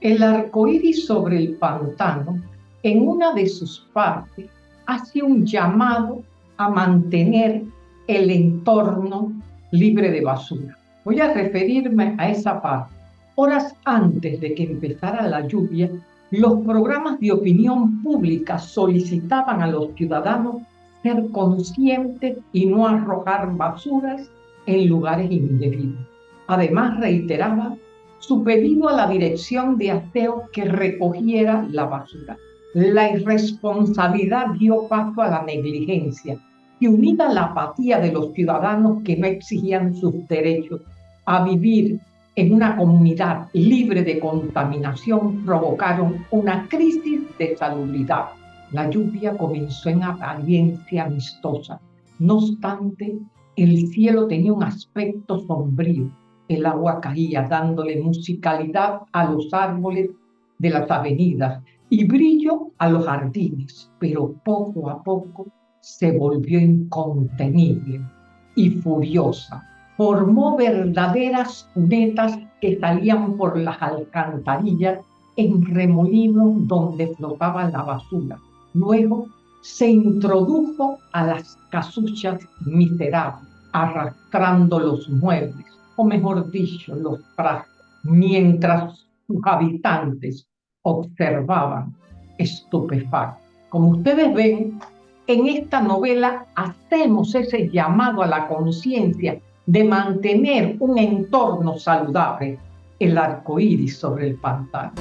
El arcoíris sobre el pantano, en una de sus partes, hace un llamado a mantener el entorno libre de basura. Voy a referirme a esa parte. Horas antes de que empezara la lluvia, los programas de opinión pública solicitaban a los ciudadanos ser conscientes y no arrojar basuras en lugares indebidos. Además, reiteraba su pedido a la dirección de aseo que recogiera la basura. La irresponsabilidad dio paso a la negligencia y unida a la apatía de los ciudadanos que no exigían sus derechos a vivir en una comunidad libre de contaminación provocaron una crisis de salubridad. La lluvia comenzó en apariencia amistosa. No obstante, el cielo tenía un aspecto sombrío. El agua caía dándole musicalidad a los árboles de las avenidas y brillo a los jardines, pero poco a poco se volvió incontenible y furiosa. Formó verdaderas cunetas que salían por las alcantarillas en remolinos donde flotaba la basura. Luego se introdujo a las casuchas miserables, arrastrando los muebles, o mejor dicho, los trastos, mientras sus habitantes observaban estupefactos. Como ustedes ven, en esta novela hacemos ese llamado a la conciencia de mantener un entorno saludable, el arco iris sobre el pantano.